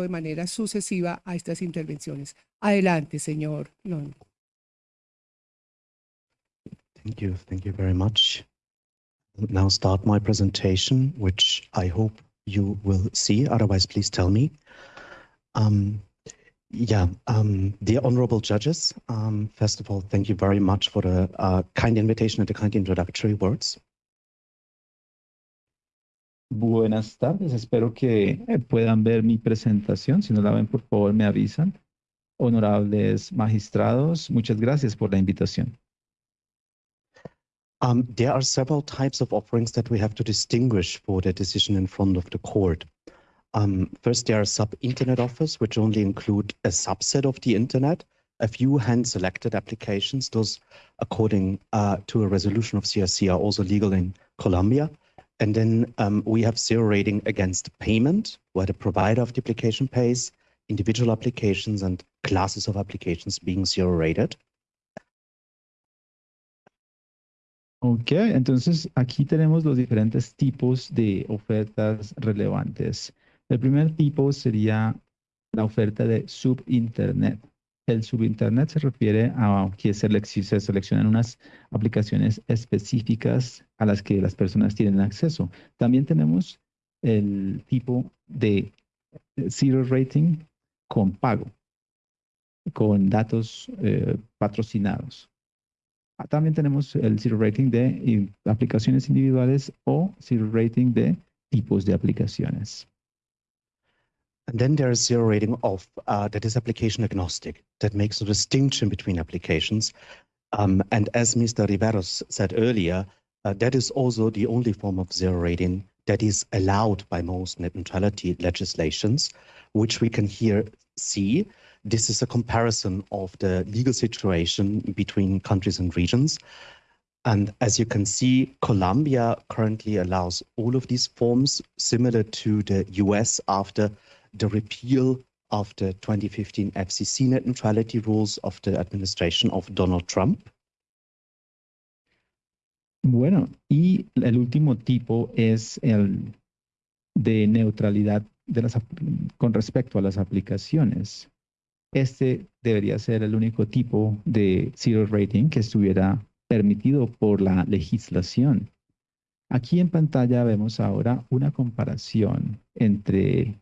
de manera sucesiva a estas intervenciones. Adelante, señor Long. Thank you. Thank you very much. Now start my presentation, which I hope you will see. Otherwise, please tell me. Um, yeah, um, dear honorable judges, um, first of all, thank you very much for the uh, kind invitation and the kind introductory words. Buenas tardes, espero que eh, puedan ver mi presentación. Si no la ven, por favor, me avisan. Honorables magistrados, muchas gracias por la invitación. Um, there are several types of offerings that we have to distinguish for the decision in front of the court. Um, first, there are sub-internet offers, which only include a subset of the internet, a few hand-selected applications. Those, according uh, to a resolution of CRC, are also legal in Colombia. And then um, we have zero rating against payment, where the provider of the application pays, individual applications and classes of applications being zero rated. Ok, entonces aquí tenemos los diferentes tipos de ofertas relevantes. El primer tipo sería la oferta de subinternet. El subinternet se refiere a que se seleccionan unas aplicaciones específicas a las que las personas tienen acceso. También tenemos el tipo de zero rating con pago, con datos eh, patrocinados. Ah, también tenemos el zero rating de aplicaciones individuales o zero rating de tipos de aplicaciones. And then there is zero rating of uh, that is application agnostic, that makes a distinction between applications. Um, and as Mr. Riveros said earlier, uh, that is also the only form of zero rating that is allowed by most net neutrality legislations, which we can here see. This is a comparison of the legal situation between countries and regions. And as you can see, Colombia currently allows all of these forms similar to the US after the repeal of the 2015 FCC net neutrality rules of the administration of Donald Trump. Bueno, y el último tipo es el de neutralidad de las, con respecto a las aplicaciones. Este debería ser el único tipo de zero rating que estuviera permitido por la legislación. Aquí en pantalla vemos ahora una comparación entre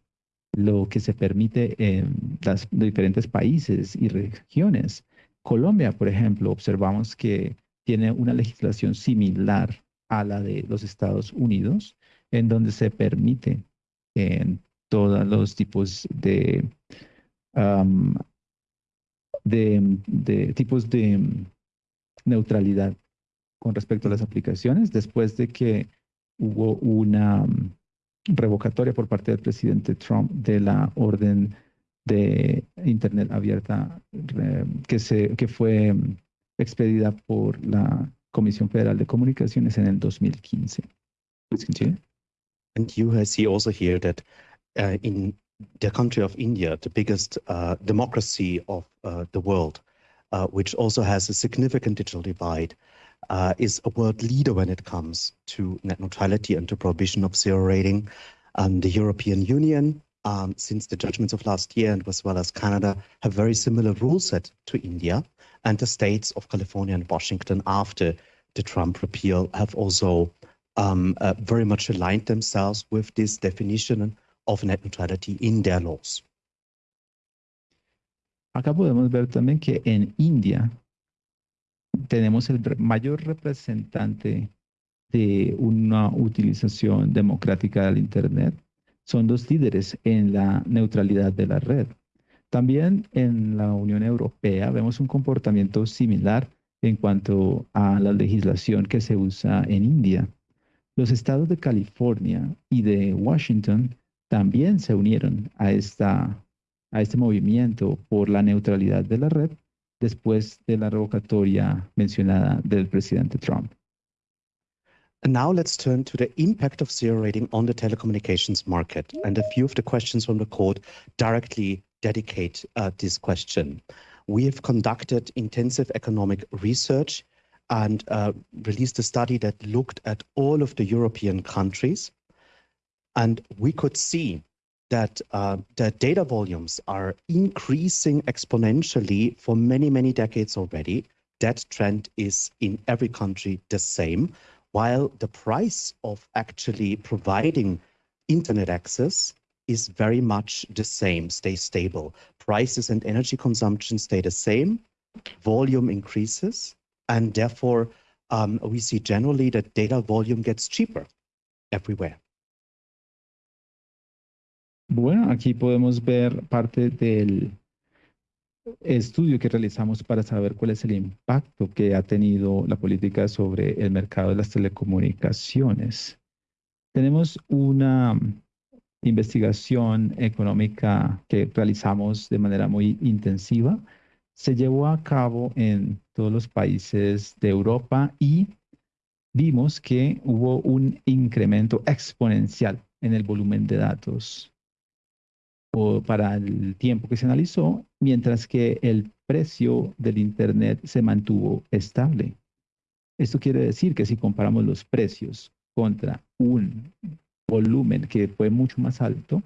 lo que se permite en los diferentes países y regiones. Colombia, por ejemplo, observamos que tiene una legislación similar a la de los Estados Unidos, en donde se permite en todos los tipos de, de, tipos de neutralidad con respecto a las aplicaciones, después de que hubo una revocatoria por parte del presidente Trump de la orden de Internet abierta que, se, que fue expedida por la Comisión Federal de Comunicaciones en el 2015. And you see also here that uh, in the country of India, the biggest uh, democracy of uh, the world, uh, which also has a significant digital divide, uh, is a world leader when it comes to net neutrality and to prohibition of zero rating. Um, the European Union, um, since the judgments of last year, and as well as Canada, have very similar rule set to India. And the states of California and Washington, after the Trump repeal, have also um, uh, very much aligned themselves with this definition of net neutrality in their laws. Acá podemos ver también que en India tenemos el mayor representante de una utilización democrática del Internet. Son dos líderes en la neutralidad de la red. También en la Unión Europea vemos un comportamiento similar en cuanto a la legislación que se usa en India. Los estados de California y de Washington también se unieron a, esta, a este movimiento por la neutralidad de la red después de la revocatoria mencionada del presidente Trump. And now let's turn to the impact of zero rating on the telecommunications market. And a few of the questions from the court directly dedicate uh, this question. We have conducted intensive economic research and uh, released a study that looked at all of the European countries. And we could see that uh, the data volumes are increasing exponentially for many, many decades already. That trend is in every country the same, while the price of actually providing internet access is very much the same, stay stable. Prices and energy consumption stay the same, volume increases, and therefore um, we see generally that data volume gets cheaper everywhere. Bueno, aquí podemos ver parte del estudio que realizamos para saber cuál es el impacto que ha tenido la política sobre el mercado de las telecomunicaciones. Tenemos una investigación económica que realizamos de manera muy intensiva. Se llevó a cabo en todos los países de Europa y vimos que hubo un incremento exponencial en el volumen de datos o para el tiempo que se analizó, mientras que el precio del Internet se mantuvo estable. Esto quiere decir que si comparamos los precios contra un volumen que fue mucho más alto,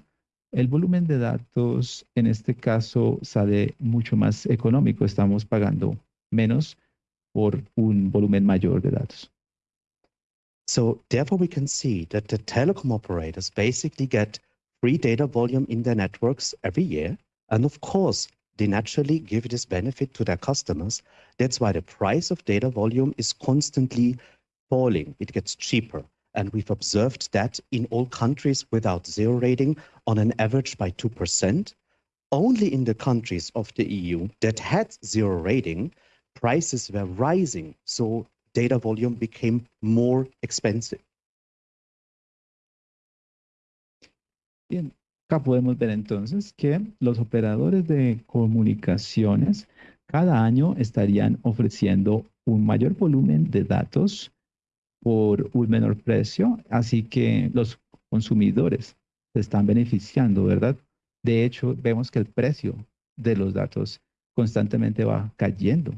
el volumen de datos en este caso sale mucho más económico. Estamos pagando menos por un volumen mayor de datos. So therefore we can see that the telecom operators basically get free data volume in their networks every year. And of course, they naturally give this benefit to their customers. That's why the price of data volume is constantly falling. It gets cheaper. And we've observed that in all countries without zero rating on an average by 2%. Only in the countries of the EU that had zero rating, prices were rising. So data volume became more expensive. Bien, acá podemos ver entonces que los operadores de comunicaciones cada año estarían ofreciendo un mayor volumen de datos por un menor precio, así que los consumidores se están beneficiando, ¿verdad? De hecho, vemos que el precio de los datos constantemente va cayendo.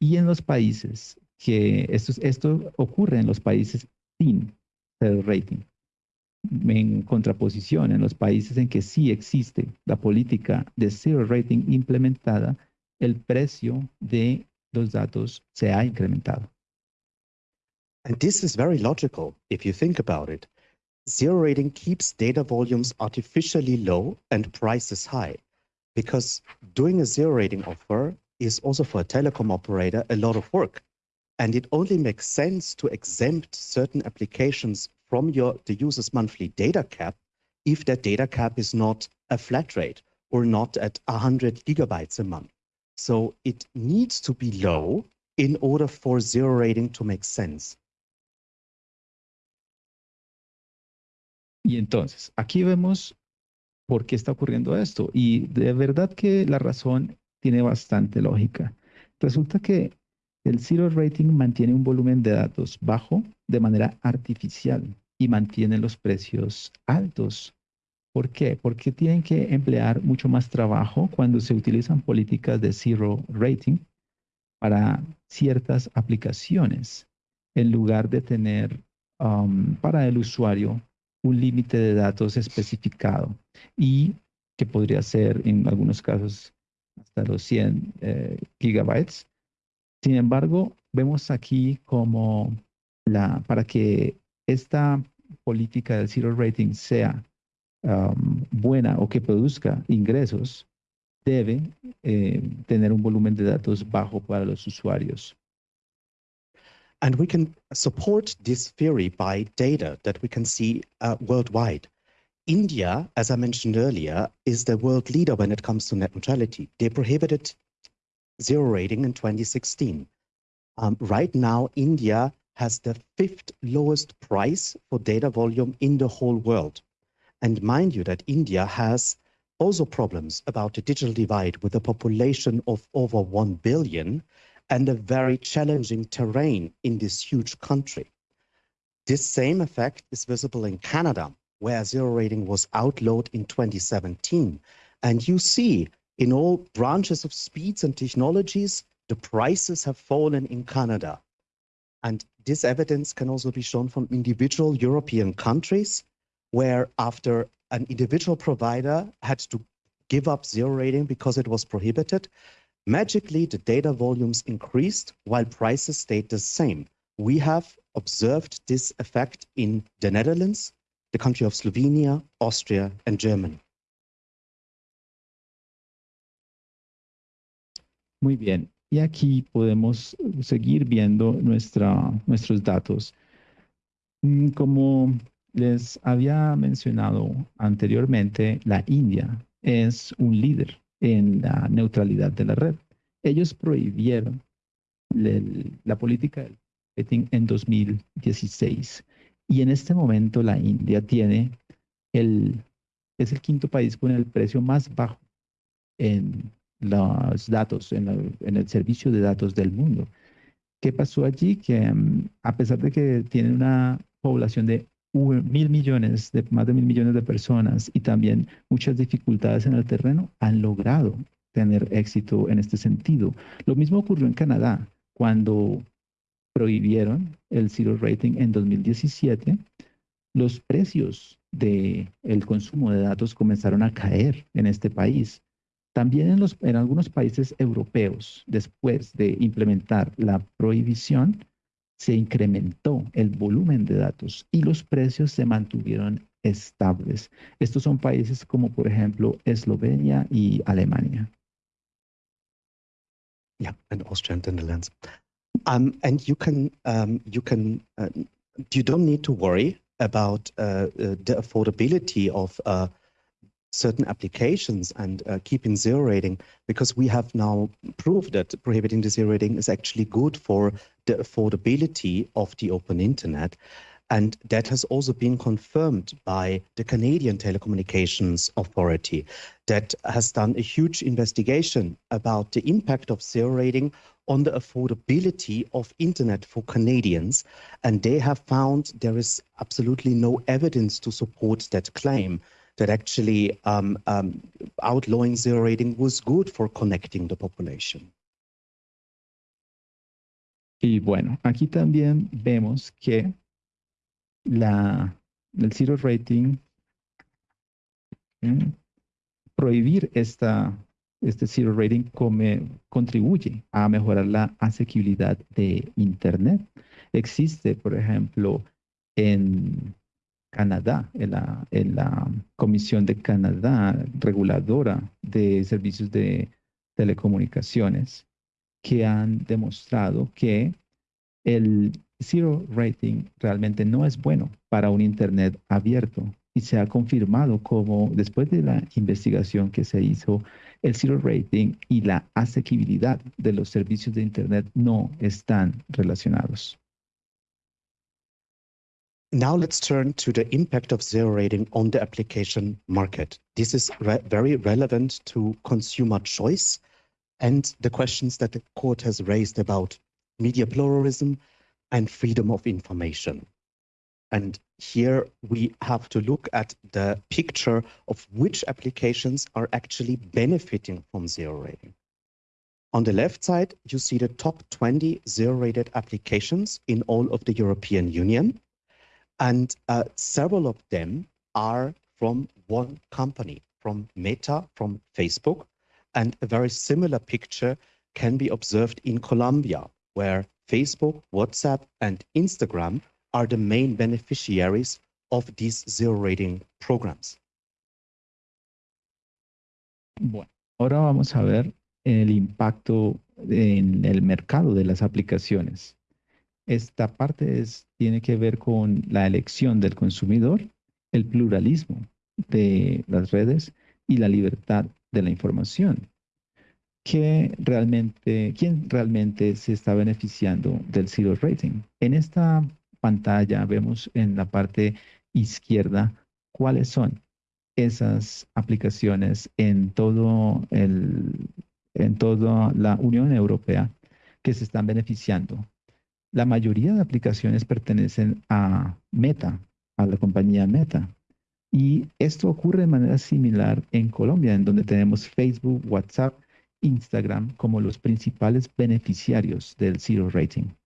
Y en los países que esto, esto ocurre en los países sin rating, en contraposición en los países en que sí existe la política de zero rating implementada, el precio de los datos se ha incrementado. And this is very logical if you think about it. Zero rating keeps data volumes artificially low and prices high because doing a zero rating offer is also for a telecom operator a lot of work. And it only makes sense to exempt certain applications from your the user's monthly data cap if that data cap is not a flat rate or not at 100 gigabytes a month. So it needs to be low in order for zero rating to make sense. Y entonces, aquí vemos por qué está ocurriendo esto. Y de verdad que la razón tiene bastante lógica. Resulta que el zero rating mantiene un volumen de datos bajo de manera artificial y mantiene los precios altos. ¿Por qué? Porque tienen que emplear mucho más trabajo cuando se utilizan políticas de zero rating para ciertas aplicaciones, en lugar de tener um, para el usuario un límite de datos especificado y que podría ser en algunos casos hasta los 100 eh, gigabytes. Sin embargo, vemos aquí como la, para que esta política del zero rating sea um, buena o que produzca ingresos, debe eh, tener un volumen de datos bajo para los usuarios. And we can support this theory by data that we can see uh, worldwide. India, as I mentioned earlier, is the world leader when it comes to net neutrality. They prohibited zero rating in 2016. Um, right now, India has the fifth lowest price for data volume in the whole world. And mind you that India has also problems about the digital divide with a population of over 1 billion and a very challenging terrain in this huge country. This same effect is visible in Canada, where zero rating was outlawed in 2017. And you see in all branches of speeds and technologies, the prices have fallen in Canada. And this evidence can also be shown from individual European countries where after an individual provider had to give up zero rating because it was prohibited, magically the data volumes increased while prices stayed the same. We have observed this effect in the Netherlands, the country of Slovenia, Austria, and Germany. Muy bien. Y aquí podemos seguir viendo nuestra, nuestros datos. Mm, Como les había mencionado anteriormente, la India es un líder en la neutralidad de la red. Ellos prohibieron la política del marketing en 2016 y en este momento la India tiene el, es el quinto país con el precio más bajo en los datos, en, el servicio de datos del mundo. ¿Qué pasó allí? Que mm, a pesar de que tiene una población de mil millones, de más de mil millones de personas y también muchas dificultades en el terreno, han logrado tener éxito en este sentido. Lo mismo ocurrió en Canadá cuando prohibieron el zero rating en 2017. Los precios del el consumo de datos comenzaron a caer en este país. También en, los, en algunos países europeos, después de implementar la prohibición, se incrementó el volumen de datos y los precios se mantuvieron estables. Estos son países como, por ejemplo, Eslovenia y Alemania. Yeah, and Austria and the Netherlands. Um, and you can um, you can uh, you don't need to worry about uh, uh, the affordability of uh, certain applications and uh, keeping zero rating because we have now proved that prohibiting the zero rating is actually good for the affordability of the open internet. And that has also been confirmed by the Canadian Telecommunications Authority that has done a huge investigation about the impact of zero rating on the affordability of internet for Canadians. And they have found there is absolutely no evidence to support that claim that actually um, um, outlawing zero rating was good for connecting the population. Y bueno, aquí también vemos que la, el zero rating, mm, prohibir esta, este zero rating come- contribuye a mejorar la asequibilidad de Internet. Existe, por ejemplo, en Canadá, en la, en la Comisión de Canadá reguladora de servicios de telecomunicaciones, que han demostrado que el zero rating realmente no es bueno para un Internet abierto y se ha confirmado como después de la investigación que se hizo, el zero rating y la asequibilidad de los servicios de Internet no están relacionados. Now let's turn to the impact of zero rating on the application market. This is re- very relevant to consumer choice and the questions that the court has raised about media pluralism and freedom of information. And here we have to look at the picture of which applications are actually benefiting from zero rating. On the left side, you see the top 20 zero rated applications in all of the European Union. And uh, several of them are from one company, from Meta, from Facebook. And a very similar picture can be observed in Colombia, where Facebook, WhatsApp, and Instagram are the main beneficiaries of these zero rating programs. Bueno, ahora vamos a ver el impacto en el mercado de las aplicaciones. Esta parte tiene que ver con la elección del consumidor, el pluralismo de las redes y la libertad de la información. ¿Qué realmente, ¿Quién realmente se está beneficiando del zero rating? En esta pantalla vemos en la parte izquierda cuáles son esas aplicaciones en todo el, en toda la Unión Europea que se están beneficiando. La mayoría de aplicaciones pertenecen a Meta, a la compañía Meta. Y esto ocurre de manera similar en Colombia, en donde tenemos Facebook, WhatsApp, Instagram como los principales beneficiarios del zero rating.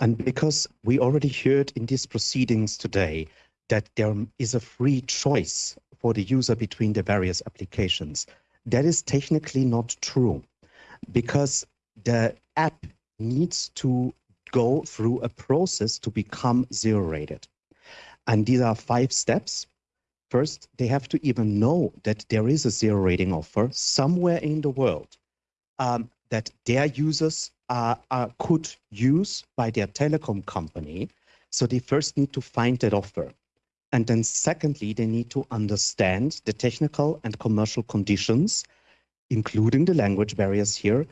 And because we already heard in these proceedings today that there is a free choice for the user between the various applications, that is technically not true because the app needs to go through a process to become zero rated. And these are five steps. First, they have to even know that there is a zero rating offer somewhere in the world um, that their users uh, uh, could use by their telecom company. So they first need to find that offer. And then secondly, they need to understand the technical and commercial conditions, including the language barriers here.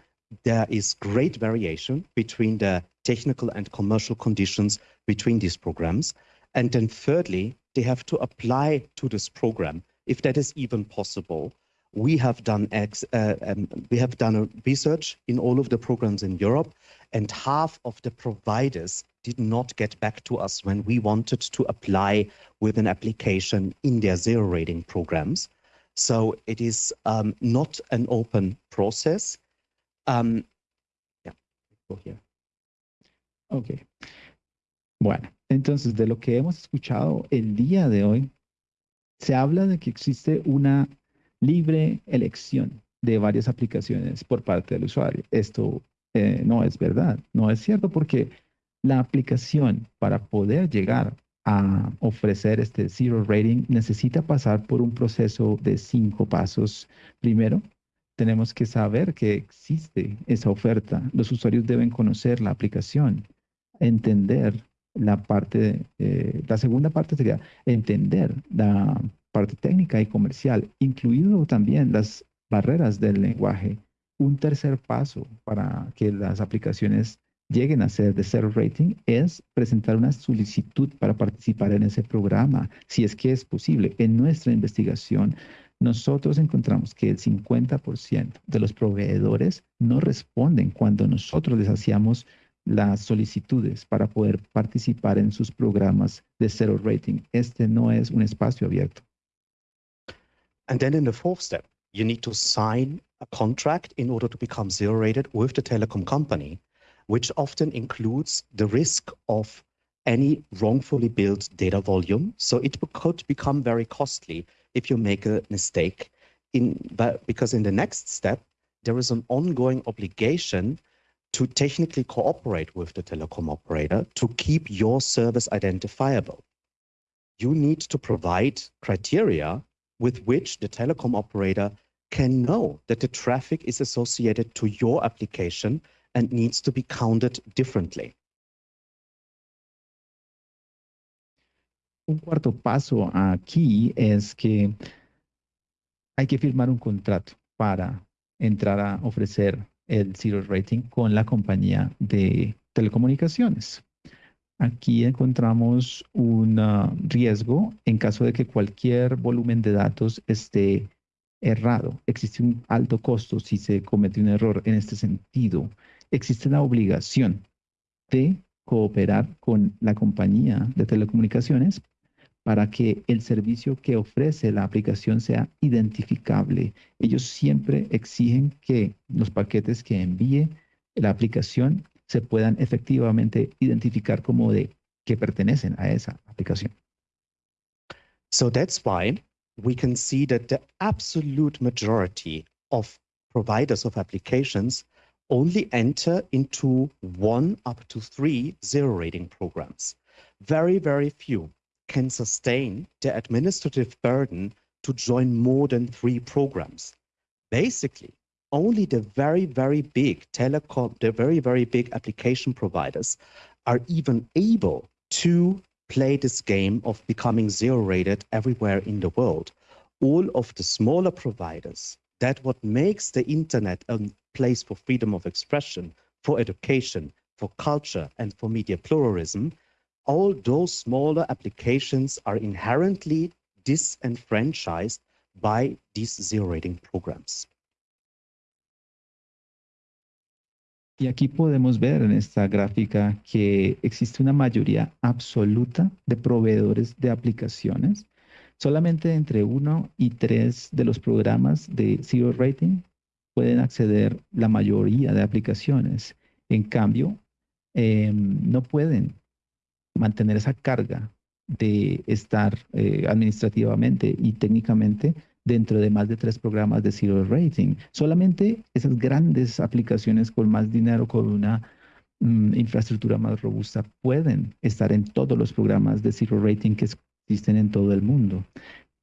There is great variation between the technical and commercial conditions between these programs. And then thirdly, they have to apply to this program, if that is even possible. We have done ex, uh, um, we have done a research in all of the programs in Europe, and half of the providers did not get back to us when we wanted to apply with an application in their zero rating programs. So it is um, not an open process. Um. Ok. Bueno, entonces de lo que hemos escuchado el día de hoy, se habla de que existe una libre elección de varias aplicaciones por parte del usuario. Esto eh, no es verdad, no es cierto porque la aplicación para poder llegar a ofrecer este zero rating necesita pasar por un proceso de cinco pasos. Primero, tenemos que saber que existe esa oferta. Los usuarios deben conocer la aplicación entender la parte, eh, la segunda parte sería entender la parte técnica y comercial, incluido también las barreras del lenguaje. Un tercer paso para que las aplicaciones lleguen a ser de cero rating es presentar una solicitud para participar en ese programa, si es que es posible. En nuestra investigación, nosotros encontramos que el 50% de los proveedores no responden cuando nosotros les hacíamos las solicitudes para poder participar en sus programas de rating. Este no es un espacio abierto. And then in the fourth step, you need to sign a contract in order to become zero rated with the telecom company, which often includes the risk of any wrongfully built data volume. So it could become very costly if you make a mistake in but because in the next step, there is an ongoing obligation to technically cooperate with the telecom operator to keep your service identifiable. You need to provide criteria with which the telecom operator can know that the traffic is associated to your application and needs to be counted differently. Un cuarto paso aquí es que hay que firmar un contrato para entrar a ofrecer el zero rating con la compañía de telecomunicaciones. Aquí encontramos un ah, riesgo en caso de que cualquier volumen de datos esté errado. Existe un alto costo si se comete un error en este sentido. Existe la obligación de cooperar con la compañía de telecomunicaciones para que el servicio que ofrece la aplicación sea identificable. Ellos siempre exigen que los paquetes que envíe la aplicación se puedan efectivamente identificar como de que pertenecen a esa aplicación. So that's why we can see that the absolute majority of providers of applications only enter into one up to three zero rating programs. Very, very few can sustain the administrative burden to join more than three programs. Basically, only the very, very big telecom, the very, very big application providers are even able to play this game of becoming zero rated everywhere in the world. All of the smaller providers, that what makes the internet a place for freedom of expression, for education, for culture, and for media pluralism, all those smaller applications are inherently disenfranchised by these zero rating programs. Y aquí podemos ver en esta gráfica que existe una mayoría absoluta de proveedores de aplicaciones. Solamente entre uno y tres de los programas de zero rating pueden acceder la mayoría de aplicaciones. En cambio, eh, no pueden mantener esa carga de estar eh, administrativamente y técnicamente dentro de más de tres programas de Zero Rating. Solamente esas grandes aplicaciones con más dinero, con una mm, infraestructura más robusta, pueden estar en todos los programas de Zero Rating que existen en todo el mundo.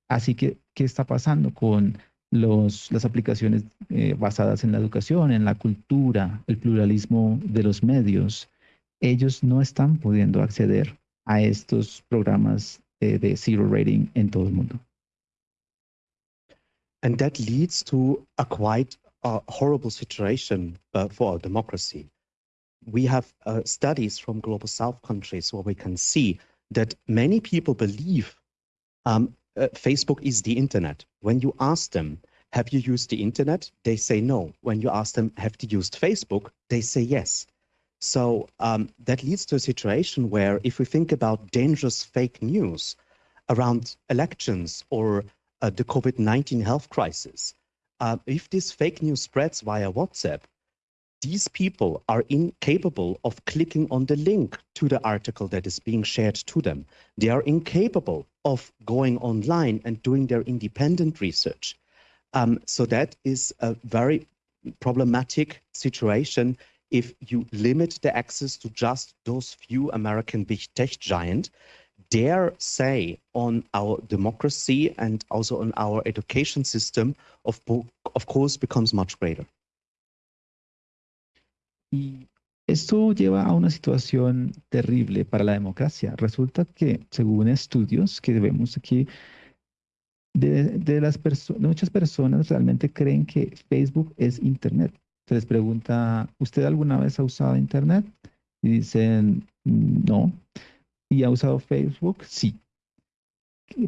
Así que, ¿qué está pasando con los, las aplicaciones eh, basadas en la educación, en la cultura, el pluralismo de los medios? Ellos no están pudiendo acceder a estos programas eh, de Zero Rating en todo el mundo. And that leads to a quite uh, horrible situation uh, for our democracy. We have uh, studies from global south countries where we can see that many people believe um, uh, Facebook is the internet. When you ask them, have you used the internet? They say no. When you ask them, have you used Facebook? They say yes. So um, that leads to a situation where if we think about dangerous fake news around elections or uh, the COVID-19 health crisis, uh, if this fake news spreads via WhatsApp, these people are incapable of clicking on the link to the article that is being shared to them. They are incapable of going online and doing their independent research. Um, so that is a very problematic situation if you limit the access to just those few American big tech giants their say on our democracy and also on our education system, of, of course, becomes much greater. Y esto lleva a una situación terrible para la democracia. Resulta que, según estudios que vemos aquí, de, de las personas, muchas personas realmente creen que Facebook es Internet. Se les pregunta, ¿usted alguna vez ha usado Internet? Y dicen, no. ¿Y ha usado Facebook? Sí.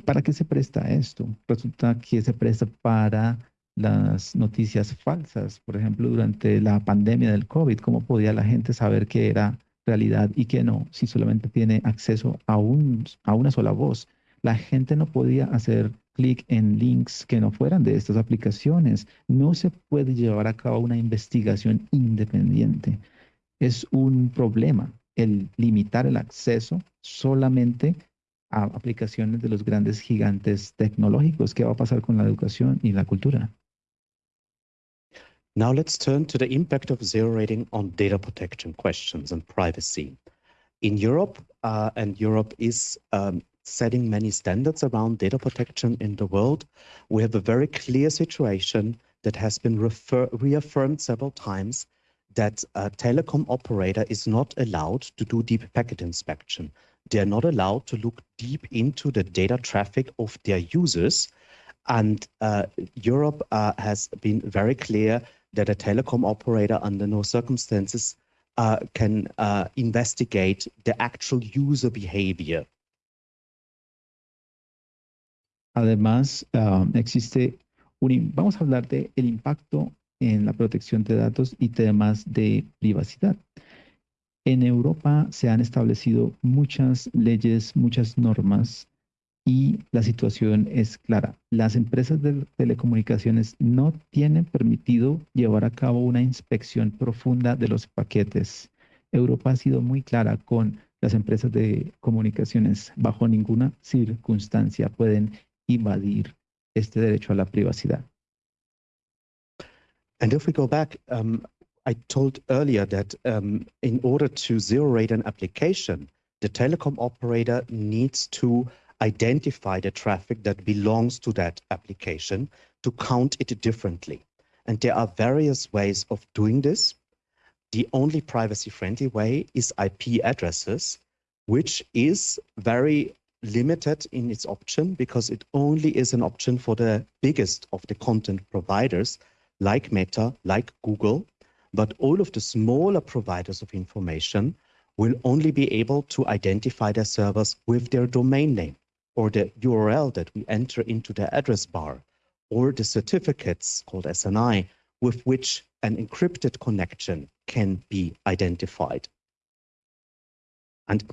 ¿Para qué se presta esto? Resulta que se presta para las noticias falsas. Por ejemplo, durante la pandemia del COVID, ¿cómo podía la gente saber qué era realidad y qué no si solamente tiene acceso a, a una sola voz? La gente no podía hacer clic en links que no fueran de estas aplicaciones. No se puede llevar a cabo una investigación independiente. Es un problema el limitar el acceso solamente a aplicaciones de los grandes gigantes tecnológicos. ¿Qué va a pasar con la educación y la cultura? Now let's turn to the impact of zero rating on data protection questions and privacy. In Europe, uh, and Europe is um, setting many standards around data protection in the world, we have a very clear situation that has been reaffirmed several times that a telecom operator is not allowed to do deep packet inspection. They're not allowed to look deep into the data traffic of their users. And uh, Europe uh, has been very clear that a telecom operator under no circumstances uh, can uh, investigate the actual user behavior. Además, um, existe un, vamos a hablar de el impacto en la protección de datos y temas de privacidad. En Europa se han establecido muchas leyes, muchas normas y la situación es clara. Las empresas de telecomunicaciones no tienen permitido llevar a cabo una inspección profunda de los paquetes. Europa ha sido muy clara con las empresas de comunicaciones. Bajo ninguna circunstancia pueden invadir este derecho a la privacidad. And if we go back, um, I told earlier that um, in order to zero rate an application, the telecom operator needs to identify the traffic that belongs to that application to count it differently. And there are various ways of doing this. The only privacy friendly way is IP addresses, which is very limited in its option because it only is an option for the biggest of the content providers like Meta, like Google, but all of the smaller providers of information will only be able to identify their servers with their domain name or the URL that we enter into the address bar or the certificates called SNI with which an encrypted connection can be identified. And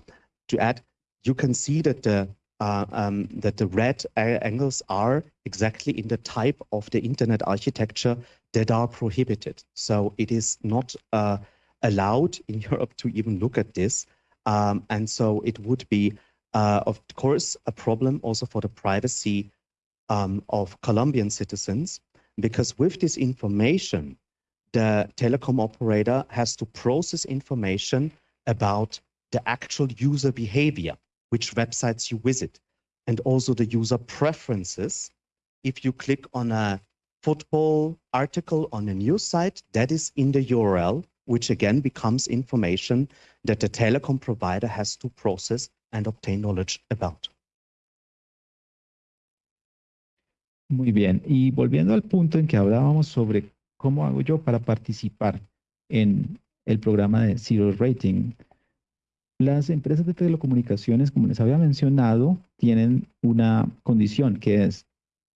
to add, you can see that the uh, um, that the red angles are exactly in the type of the internet architecture that are prohibited. So it is not uh, allowed in Europe to even look at this. Um, and so it would be, uh, of course, a problem also for the privacy um, of Colombian citizens, because with this information, the telecom operator has to process information about the actual user behavior, which websites you visit, and also the user preferences. If you click on a football article on a news site, that is in the URL, which again becomes information that the telecom provider has to process and obtain knowledge about. Muy bien. Y volviendo al punto en que hablábamos sobre cómo hago yo para participar en el programa de Zero Rating. Las empresas de telecomunicaciones, como les había mencionado, tienen una condición que es,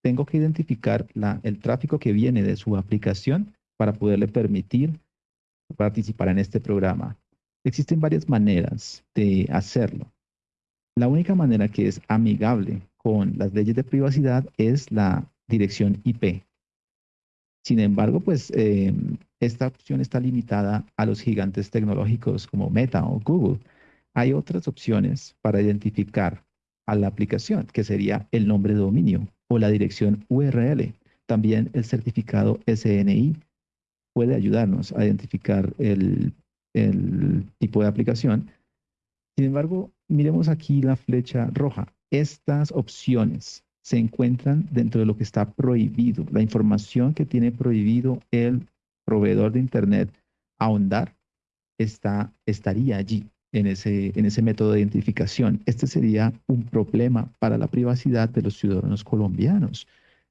tengo que identificar el tráfico que viene de su aplicación para poderle permitir participar en este programa. Existen varias maneras de hacerlo. La única manera que es amigable con las leyes de privacidad es la dirección IP. Sin embargo, pues eh, esta opción está limitada a los gigantes tecnológicos como Meta o Google. Hay otras opciones para identificar a la aplicación, que sería el nombre de dominio o la dirección URL. También el certificado SNI puede ayudarnos a identificar el, tipo de aplicación. Sin embargo, miremos aquí la flecha roja. Estas opciones se encuentran dentro de lo que está prohibido, la información que tiene prohibido el proveedor de Internet ahondar está, estaría allí en ese, en ese método de identificación. Este sería un problema para la privacidad de los ciudadanos colombianos.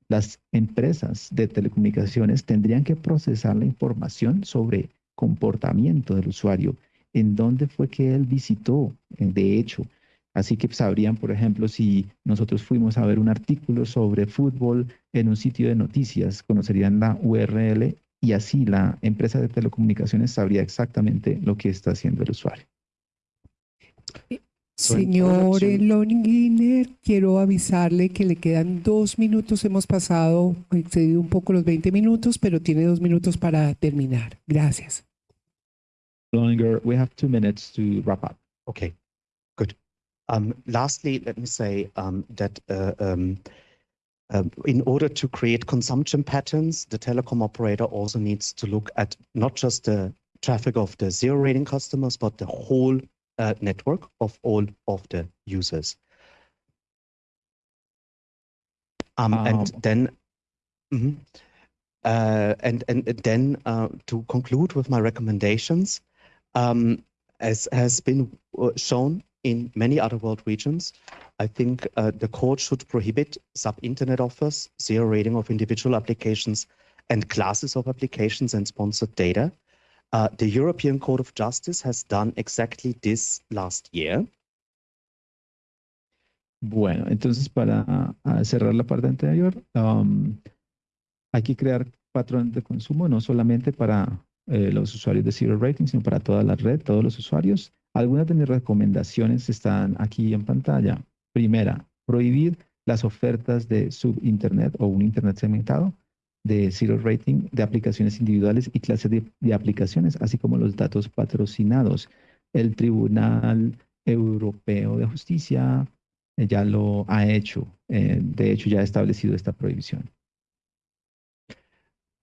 Las empresas de telecomunicaciones tendrían que procesar la información sobre comportamiento del usuario, en dónde fue que él visitó, de hecho. Así que sabrían, por ejemplo, si nosotros fuimos a ver un artículo sobre fútbol en un sitio de noticias, conocerían la URL y así la empresa de telecomunicaciones sabría exactamente lo que está haciendo el usuario. Señor Lohninger, quiero avisarle que le quedan dos minutos. Hemos pasado, excedido un poco los 20 minutos, pero tiene dos minutos para terminar. Gracias. Longer, we have two minutes to wrap up. Okay, good. Um, lastly, let me say um, that uh, um, um, in order to create consumption patterns, the telecom operator also needs to look at not just the traffic of the zero rating customers, but the whole uh, network of all of the users. Um, and then, mm -hmm, uh, and, and then uh, to conclude with my recommendations, um, as has been uh, shown in many other world regions, I think uh, the court should prohibit sub-internet offers, zero rating of individual applications, and classes of applications and sponsored data. Uh, the European Court of Justice has done exactly this last year. Bueno, entonces para cerrar la parte anterior, um, hay que crear patrones de consumo no solamente para eh, los usuarios de Zero Rating, sino para toda la red, todos los usuarios. Algunas de mis recomendaciones están aquí en pantalla. Primera, prohibir las ofertas de subinternet o un internet segmentado de zero rating de aplicaciones individuales y clases de, aplicaciones, así como los datos patrocinados. El Tribunal Europeo de Justicia eh, ya lo ha hecho. Eh, de hecho, ya ha establecido esta prohibición.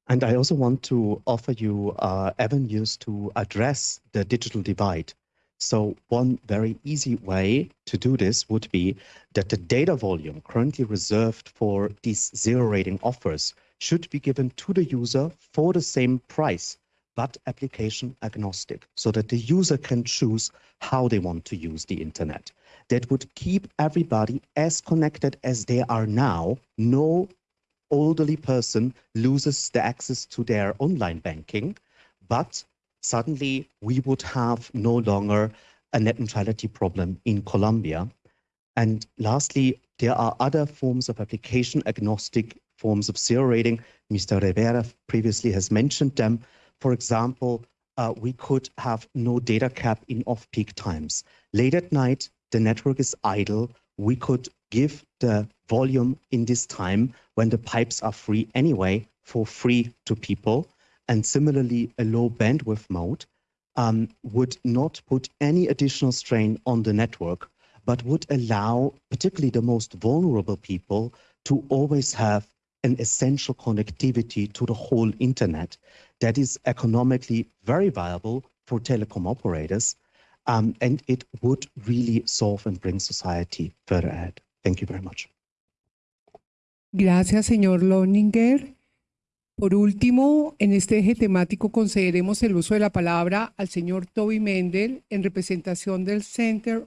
And I also want to offer you uh, avenues to address the digital divide. So one very easy way to do this would be that the data volume currently reserved for these zero rating offers should be given to the user for the same price, but application agnostic, so that the user can choose how they want to use the internet. That would keep everybody as connected as they are now. No elderly person loses the access to their online banking, but suddenly we would have no longer a net neutrality problem in Colombia. And lastly, there are other forms of application agnostic forms of zero rating. Mr. Rivera previously has mentioned them. For example, uh, we could have no data cap in off-peak times. Late at night, the network is idle. We could give the volume in this time when the pipes are free anyway for free to people and similarly a low bandwidth mode um, would not put any additional strain on the network, but would allow particularly the most vulnerable people to always have an essential connectivity to the whole internet that is economically very viable for telecom operators. Um, and it would really solve and bring society further ahead. Thank you very much. Gracias, señor Lohninger. Por último, en este eje temático consideremos el uso de la palabra al señor Toby Mendel en representación del Center